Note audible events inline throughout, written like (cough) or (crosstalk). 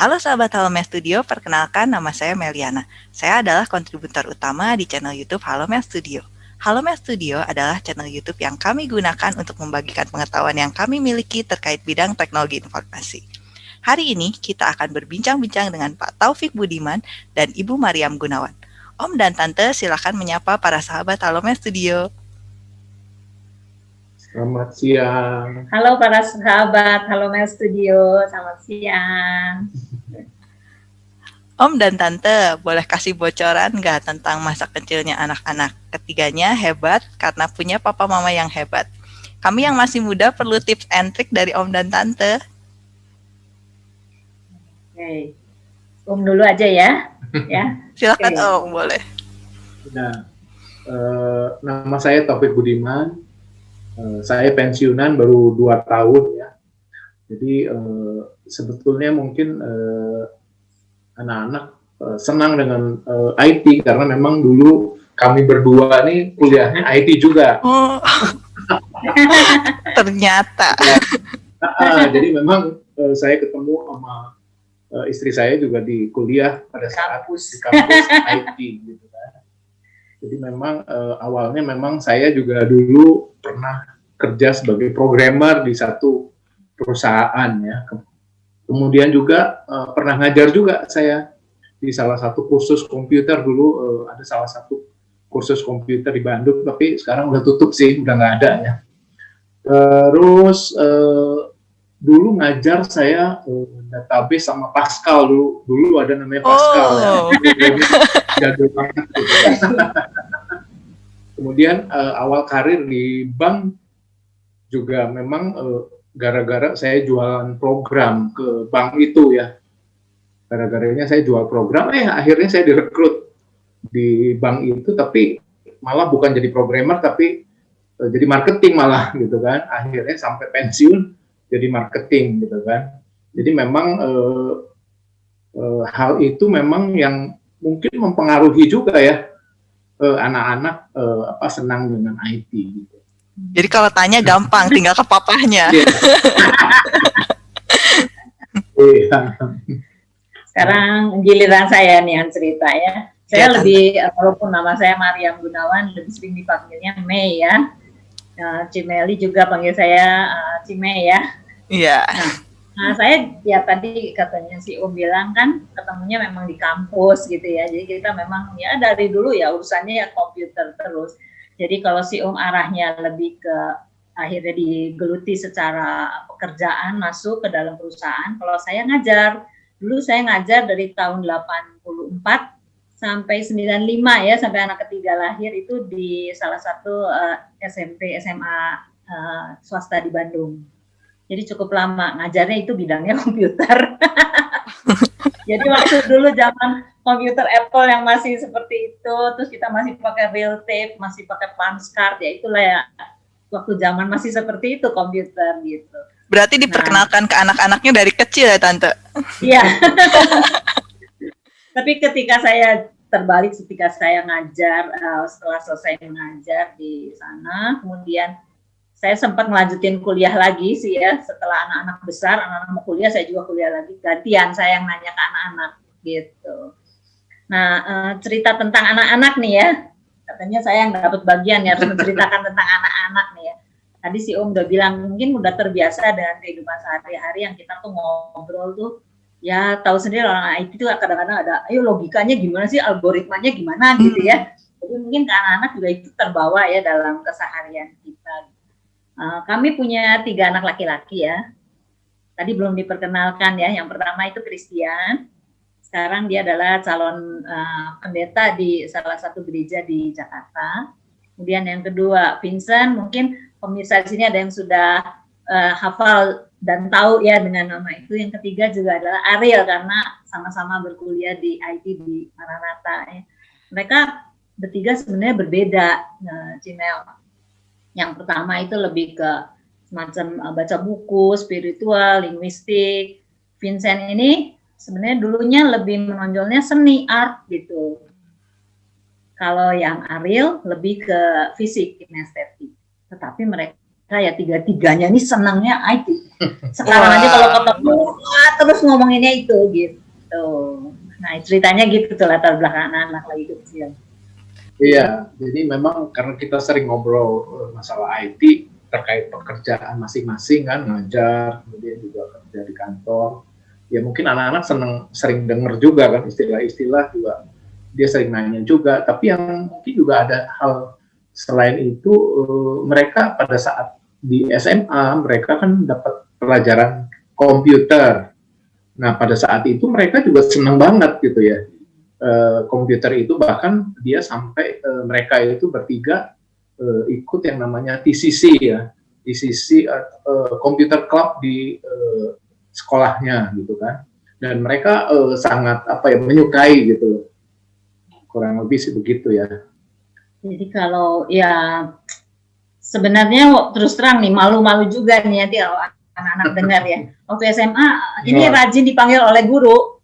Halo sahabat Halomel Studio, perkenalkan nama saya Meliana. Saya adalah kontributor utama di channel YouTube Halomel Studio. Halomel Studio adalah channel YouTube yang kami gunakan untuk membagikan pengetahuan yang kami miliki terkait bidang teknologi informasi. Hari ini kita akan berbincang-bincang dengan Pak Taufik Budiman dan Ibu Mariam Gunawan. Om dan Tante silakan menyapa para sahabat Halomel Studio. Selamat siang. Halo para sahabat Halomel Studio, selamat siang. Om dan Tante, boleh kasih bocoran nggak tentang masa kecilnya anak-anak? Ketiganya hebat karena punya papa mama yang hebat. Kami yang masih muda perlu tips and trick dari Om dan Tante. Oke, Om dulu aja ya. (laughs) ya. Silakan okay. Om, boleh. Nah, uh, nama saya Taufik Budiman. Uh, saya pensiunan baru dua tahun ya. Jadi uh, sebetulnya mungkin uh, anak-anak uh, senang dengan uh, IT karena memang dulu kami berdua nih kuliahnya IT juga. Oh. (laughs) Ternyata. nah, jadi memang uh, saya ketemu sama uh, istri saya juga di kuliah pada saat kampus. di kampus IT gitu kan. Jadi memang uh, awalnya memang saya juga dulu pernah kerja sebagai programmer di satu perusahaan ya Kemudian juga uh, pernah ngajar juga saya di salah satu kursus komputer dulu uh, ada salah satu kursus komputer di Bandung tapi sekarang udah tutup sih udah nggak ada ya. Terus uh, dulu ngajar saya uh, database sama Pascal dulu dulu ada namanya Pascal ya. oh. (laughs) ya. banget. Gitu. (laughs) Kemudian uh, awal karir di bank juga memang uh, gara-gara saya jualan program ke bank itu ya. Gara-garanya saya jual program, eh akhirnya saya direkrut di bank itu, tapi malah bukan jadi programmer, tapi uh, jadi marketing malah (laughs) gitu kan. Akhirnya sampai pensiun jadi marketing gitu kan. Jadi memang uh, uh, hal itu memang yang mungkin mempengaruhi juga ya anak-anak uh, apa senang dengan IT gitu. Jadi kalau tanya gampang, tinggal ke papahnya. Iya. (laughs) iya. Sekarang giliran saya nih yang cerita ya. Saya ya, lebih, tante. walaupun nama saya Mariam Gunawan, lebih sering dipanggilnya Mei ya. Uh, Cimeli juga panggil saya uh, Cime ya. Iya. Nah, nah, saya ya tadi katanya si Om bilang kan ketemunya memang di kampus gitu ya. Jadi kita memang ya dari dulu ya urusannya ya komputer terus jadi kalau si Om arahnya lebih ke akhirnya digeluti secara pekerjaan masuk ke dalam perusahaan. Kalau saya ngajar, dulu saya ngajar dari tahun 84 sampai 95 ya, sampai anak ketiga lahir itu di salah satu uh, eh, SMP SMA uh, eh, swasta di Bandung. Jadi cukup lama ngajarnya itu bidangnya (laughs) komputer. (laughs) Jadi waktu dulu zaman komputer Apple yang masih seperti itu, terus kita masih pakai real tape, masih pakai punch card, ya itulah ya waktu zaman masih seperti itu komputer gitu. Berarti diperkenalkan nah, ke anak-anaknya dari kecil ya tante? Iya. (laughs) Tapi ketika saya terbalik ketika saya ngajar uh, setelah selesai mengajar di sana, kemudian saya sempat melanjutin kuliah lagi sih ya setelah anak-anak besar, anak-anak mau kuliah saya juga kuliah lagi gantian saya yang nanya ke anak-anak gitu. Nah, uh, cerita tentang anak-anak nih ya. Katanya saya yang dapat bagian ya harus (laughs) menceritakan tentang anak-anak nih ya. Tadi si Om udah bilang mungkin udah terbiasa dengan kehidupan sehari-hari yang kita tuh ngobrol tuh ya tahu sendiri orang IT itu kadang-kadang ada ayo logikanya gimana sih algoritmanya gimana gitu ya. Jadi mungkin ke anak-anak juga itu terbawa ya dalam keseharian kita. Uh, kami punya tiga anak laki-laki ya. Tadi belum diperkenalkan ya. Yang pertama itu Christian, sekarang dia adalah calon uh, pendeta di salah satu gereja di Jakarta. Kemudian yang kedua Vincent, mungkin pemirsa di sini ada yang sudah uh, hafal dan tahu ya dengan nama itu. Yang ketiga juga adalah Ariel karena sama-sama berkuliah di IT di Maranatha. Ya. Mereka bertiga sebenarnya berbeda, uh, Cimel. Yang pertama itu lebih ke semacam uh, baca buku, spiritual, linguistik. Vincent ini sebenarnya dulunya lebih menonjolnya seni art gitu. Kalau yang Ariel lebih ke fisik kinestetik. Tetapi mereka ya tiga-tiganya ini senangnya IT. (laughs) Sekarang aja kalau ketemu terus ngomonginnya itu gitu. Nah ceritanya gitu tuh latar belakang anak-anak lagi kecil. Iya, jadi memang karena kita sering ngobrol eh, masalah IT terkait pekerjaan masing-masing kan, ngajar, kemudian juga kerja di kantor. Ya mungkin anak-anak seneng sering dengar juga kan istilah-istilah juga dia sering nanya juga. Tapi yang mungkin juga ada hal selain itu uh, mereka pada saat di SMA mereka kan dapat pelajaran komputer. Nah pada saat itu mereka juga senang banget gitu ya uh, komputer itu bahkan dia sampai uh, mereka itu bertiga ikut yang namanya TCC ya TCC uh, Computer Club di sekolahnya gitu kan. Dan mereka uh, sangat apa ya menyukai gitu kurang lebih sih begitu ya. Jadi kalau ya sebenarnya terus terang nih malu-malu juga nih nanti kalau anak-anak (laughs) dengar ya. Waktu SMA ini rajin dipanggil oleh guru,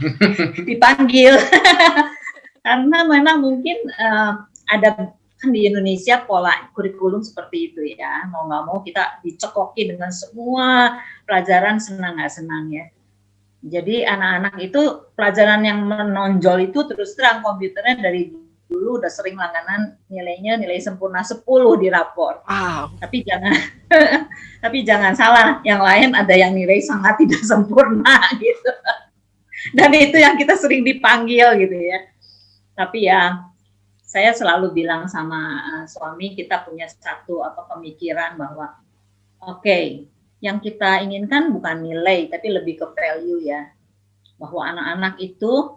(laughs) dipanggil. (laughs) Karena memang mungkin uh, ada kan di Indonesia pola kurikulum seperti itu ya mau nggak mau kita dicekoki dengan semua pelajaran senang nggak senang ya jadi anak-anak itu pelajaran yang menonjol itu terus terang komputernya dari dulu udah sering langganan nilainya nilai sempurna 10 di rapor. Wow. Tapi jangan (laughs) tapi jangan salah, yang lain ada yang nilai sangat tidak sempurna (laughs) gitu. Dan itu yang kita sering dipanggil gitu ya. Tapi ya saya selalu bilang sama uh, suami kita punya satu apa pemikiran bahwa oke, okay, yang kita inginkan bukan nilai tapi lebih ke value ya. Bahwa anak-anak itu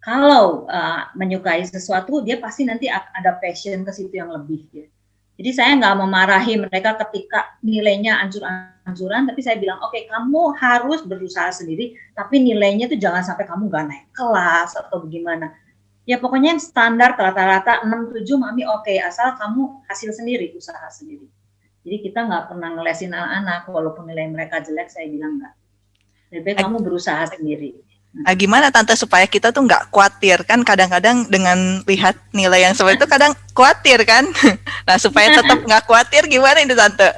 kalau uh, menyukai sesuatu dia pasti nanti ada passion ke situ yang lebih ya. Jadi saya nggak memarahi mereka ketika nilainya anjur-anjuran, tapi saya bilang, oke okay, kamu harus berusaha sendiri, tapi nilainya tuh jangan sampai kamu nggak naik kelas atau bagaimana. Ya pokoknya yang standar rata-rata 6-7 mami oke, okay, asal kamu hasil sendiri, usaha sendiri. Jadi kita nggak pernah ngelesin anak-anak, walaupun nilai mereka jelek, saya bilang nggak. Lebih kamu berusaha sendiri. Nah, gimana tante supaya kita tuh nggak khawatir kan kadang-kadang dengan lihat nilai yang seperti itu kadang khawatir kan. (laughs) Nah supaya tetap nggak khawatir gimana ini tante?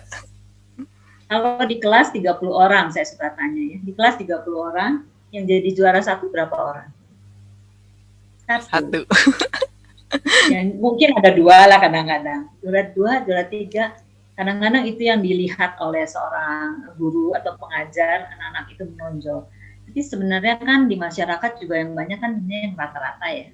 Kalau di kelas 30 orang saya suka tanya ya. Di kelas 30 orang yang jadi juara satu berapa orang? Satu. satu. (laughs) ya, mungkin ada dua lah kadang-kadang. Juara dua, juara tiga. Kadang-kadang itu yang dilihat oleh seorang guru atau pengajar anak-anak itu menonjol tapi sebenarnya kan di masyarakat juga yang banyak kan ini yang rata-rata ya.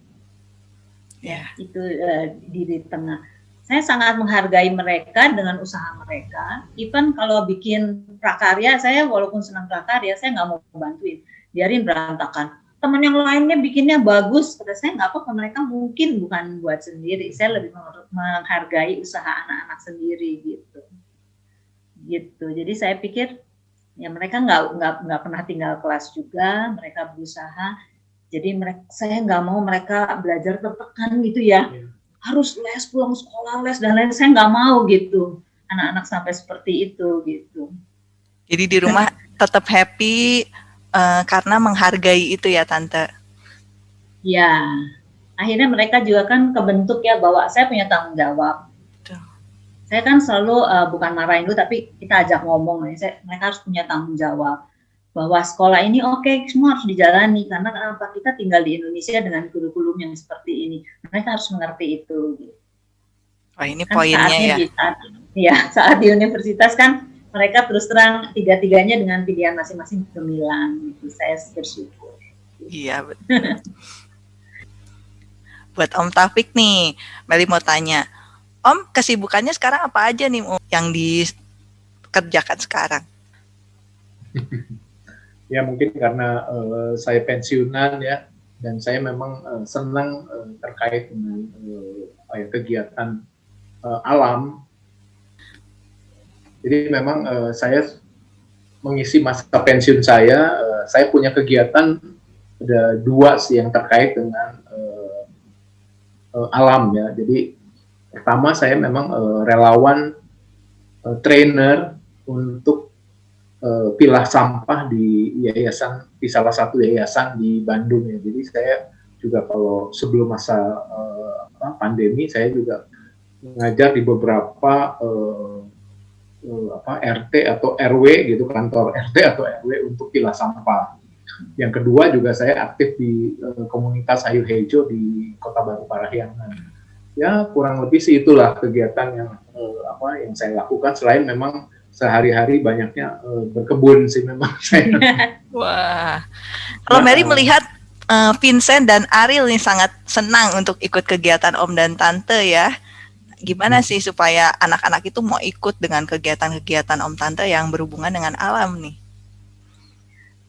Ya. Itu uh, di, di tengah. Saya sangat menghargai mereka dengan usaha mereka. Even kalau bikin prakarya, saya walaupun senang prakarya, saya nggak mau bantuin. Biarin berantakan. Teman yang lainnya bikinnya bagus, pada saya nggak apa-apa. Mereka mungkin bukan buat sendiri. Saya lebih menghargai usaha anak-anak sendiri gitu. Gitu. Jadi saya pikir ya mereka nggak nggak nggak pernah tinggal kelas juga mereka berusaha jadi mereka saya nggak mau mereka belajar tertekan gitu ya yeah. harus les pulang sekolah les dan lain saya nggak mau gitu anak-anak sampai seperti itu gitu jadi di rumah tetap happy uh, karena menghargai itu ya tante? Ya akhirnya mereka juga kan kebentuk ya bahwa saya punya tanggung jawab. Saya kan selalu uh, bukan marahin dulu tapi kita ajak ngomong. Nih saya, mereka harus punya tanggung jawab. Bahwa sekolah ini oke okay, semua harus dijalani. Karena kenapa kita tinggal di Indonesia dengan kurikulum yang seperti ini. Mereka harus mengerti itu gitu. Oh ini kan poinnya ya. Di saat, ya (laughs) saat di universitas kan mereka terus terang tiga-tiganya dengan pilihan masing-masing gemilang gitu. Saya bersyukur. Iya betul. (laughs) Buat Om Taufik nih, Meli mau tanya, Om, kesibukannya sekarang apa aja nih Om yang dikerjakan sekarang? (laughs) ya mungkin karena uh, saya pensiunan ya dan saya memang uh, senang uh, terkait dengan uh, kegiatan uh, alam. Jadi memang uh, saya mengisi masa pensiun saya, uh, saya punya kegiatan ada dua sih yang terkait dengan uh, uh, alam ya. Jadi Pertama saya memang uh, relawan uh, trainer untuk uh, pilah sampah di yayasan di salah satu yayasan di Bandung ya. Jadi saya juga kalau sebelum masa uh, pandemi saya juga mengajar di beberapa uh, apa RT atau RW gitu kantor RT atau RW untuk pilah sampah. Yang kedua juga saya aktif di uh, komunitas Ayu Hejo di Kota Baru Parahyangan. Ya kurang lebih sih itulah kegiatan yang uh, apa yang saya lakukan selain memang sehari-hari banyaknya uh, berkebun sih memang (laughs) saya. (laughs) Wah, kalau Mary nah, melihat uh, Vincent dan Ariel nih sangat senang untuk ikut kegiatan Om dan Tante ya. Gimana hmm. sih supaya anak-anak itu mau ikut dengan kegiatan-kegiatan Om Tante yang berhubungan dengan alam nih?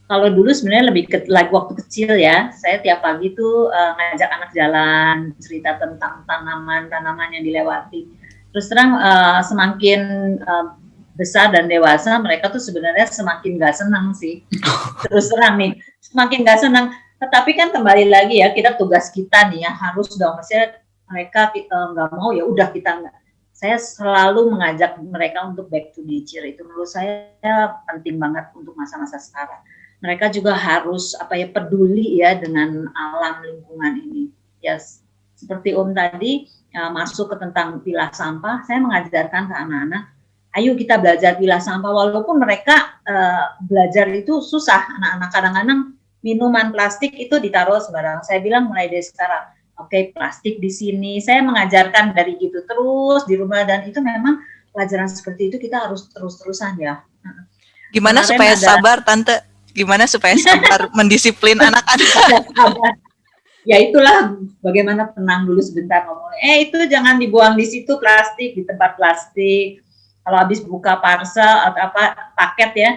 Kalau dulu sebenarnya lebih ke, like waktu kecil ya, saya tiap pagi tuh uh, ngajak anak jalan, cerita tentang tanaman-tanaman yang dilewati. Terus terang uh, semakin uh, besar dan dewasa mereka tuh sebenarnya semakin gak senang sih (laughs) terus terang nih semakin gak senang tetapi kan kembali lagi ya kita tugas kita nih ya harus dong maksudnya mereka kita nggak mau ya udah kita nggak saya selalu mengajak mereka untuk back to nature itu menurut saya penting banget untuk masa-masa sekarang. Mereka juga harus apa ya peduli ya dengan alam lingkungan ini. Ya seperti Om tadi ya, masuk ke tentang pilah sampah saya mengajarkan ke anak-anak ayo kita belajar pilah sampah. Walaupun mereka uh, belajar itu susah anak-anak kadang-kadang minuman plastik itu ditaruh sembarang. Saya bilang mulai dari sekarang oke okay, plastik di sini. Saya mengajarkan dari gitu terus di rumah dan itu memang pelajaran seperti itu kita harus terus-terusan ya. Gimana Kemarin supaya ada, sabar tante? Gimana supaya sabar (laughs) mendisiplin anak-anak? Ya itulah bagaimana tenang dulu sebentar ngomong. Eh itu jangan dibuang di situ plastik di tempat plastik. Kalau habis buka parcel atau apa paket ya.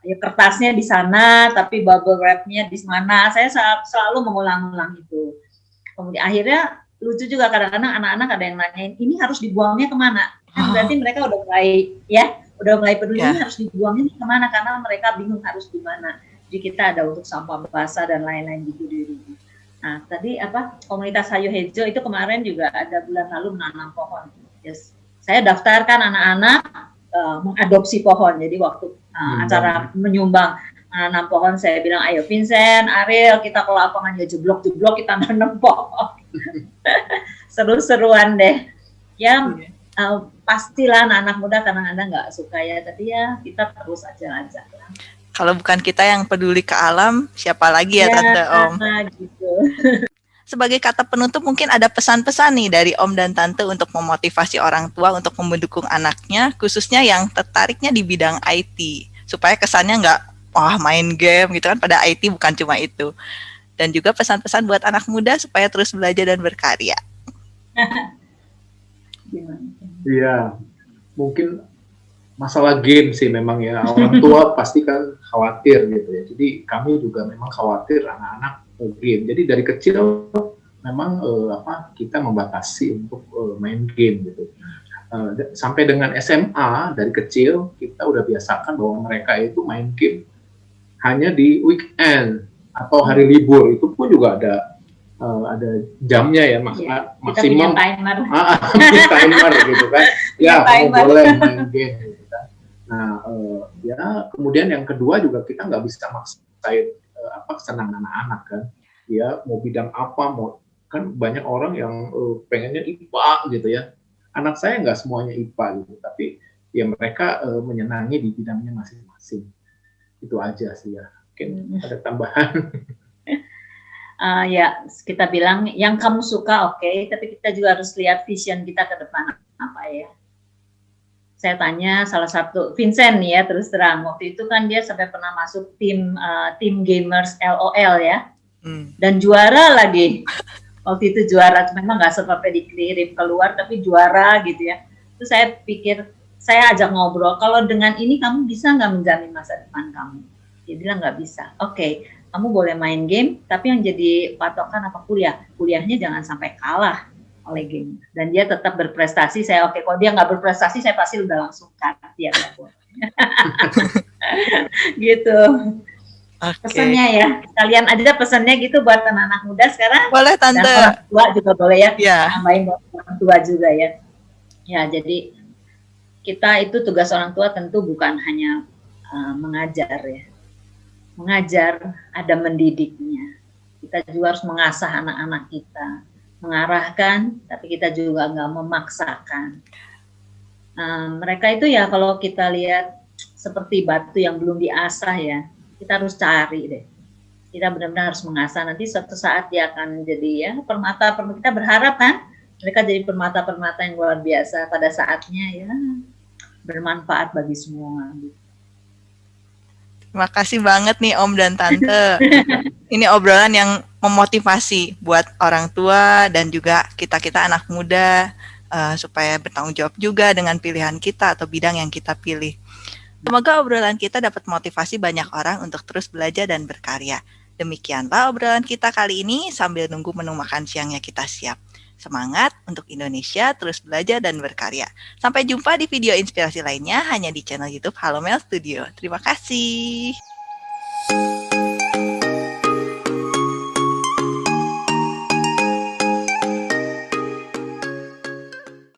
Ya kertasnya di sana tapi bubble wrapnya di mana. Saya selalu mengulang-ulang itu kemudian akhirnya lucu juga kadang-kadang anak-anak ada yang nanyain ini harus dibuangnya ke mana? Kan berarti mereka udah mulai ya udah mulai peduli yeah. ini harus dibuangnya ke mana karena mereka bingung harus di mana. Jadi kita ada untuk sampah basah dan lain-lain gitu di nah tadi apa komunitas Hayu Hejo itu kemarin juga ada bulan lalu menanam pohon. Yes. Saya daftarkan anak-anak uh, mengadopsi pohon. Jadi waktu uh, acara menyumbang menanam pohon, saya bilang, ayo Vincent, Ariel, kita ke lapangan ya jeblok-jeblok kita nanam pohon. (laughs) Seru-seruan deh. Ya, uh, pastilah anak-anak muda kadang-kadang nggak suka ya, tapi ya kita terus aja aja. Kalau bukan kita yang peduli ke alam, siapa lagi ya, ya Tante Om? Gitu. (laughs) sebagai kata penutup mungkin ada pesan-pesan nih dari Om dan Tante untuk memotivasi orang tua untuk mendukung anaknya, khususnya yang tertariknya di bidang IT, supaya kesannya nggak wah main game gitu kan, pada IT bukan cuma itu. Dan juga pesan-pesan buat anak muda supaya terus belajar dan berkarya. Iya, mungkin masalah game sih memang ya orang tua (laughs) pasti kan khawatir gitu ya. Jadi kami juga memang khawatir anak-anak game. Jadi dari kecil memang uh, apa kita membatasi untuk uh, main game gitu. Uh, sampai dengan SMA dari kecil kita udah biasakan bahwa mereka itu main game hanya di weekend atau hari libur itu pun juga ada uh, ada jamnya ya mak ya, maksimum. timer. (laughs) Ah, timer gitu kan. Ya kamu boleh main game gitu kan. nah uh, ya kemudian yang kedua juga kita nggak bisa maksain uh, apa kesenangan anak-anak kan. Ya mau bidang apa mau kan banyak orang yang uh, pengennya IPA gitu ya. Anak saya nggak semuanya IPA gitu tapi ya mereka uh, menyenangi di bidangnya masing-masing itu aja sih ya. Mungkin hmm. ada tambahan. Uh, (laughs) ya kita bilang yang kamu suka oke okay, tapi kita juga harus lihat vision kita ke depan apa ya. Saya tanya salah satu Vincent nih ya terus terang. Waktu itu kan dia sampai pernah masuk tim uh, tim gamers LOL ya. Hmm. dan juara lagi. Waktu itu juara memang nggak sampai dikirim keluar tapi juara gitu ya. Terus saya pikir saya ajak ngobrol kalau dengan ini kamu bisa nggak menjamin masa depan kamu dia bilang nggak bisa oke okay, kamu boleh main game tapi yang jadi patokan apa kuliah kuliahnya jangan sampai kalah oleh game dan dia tetap berprestasi saya oke okay, kalau dia nggak berprestasi saya pasti udah langsung cut dia (laughs) gitu Okay. Pesannya ya, kalian ada pesannya gitu buat anak-anak muda sekarang. Boleh tante. Dan orang tua juga boleh ya. Yeah. Tambahin buat orang tua juga ya. Ya jadi kita itu tugas orang tua tentu bukan hanya uh, mengajar ya. Mengajar ada mendidiknya. Kita juga harus mengasah anak-anak kita, mengarahkan, tapi kita juga nggak memaksakan. Uh, mereka itu ya kalau kita lihat seperti batu yang belum diasah ya, kita harus cari deh. Kita benar-benar harus mengasah. Nanti suatu saat dia akan jadi ya permata. permata kita berharap kan mereka jadi permata-permata yang luar biasa pada saatnya ya bermanfaat bagi semua. Terima kasih banget nih Om dan Tante. (laughs) Ini obrolan yang memotivasi buat orang tua dan juga kita-kita anak muda uh, supaya bertanggung jawab juga dengan pilihan kita atau bidang yang kita pilih. Semoga obrolan kita dapat motivasi banyak orang untuk terus belajar dan berkarya. Demikianlah obrolan kita kali ini sambil nunggu menu makan siangnya kita siap. Semangat untuk Indonesia terus belajar dan berkarya. Sampai jumpa di video inspirasi lainnya hanya di channel YouTube Halo Mel Studio. Terima kasih.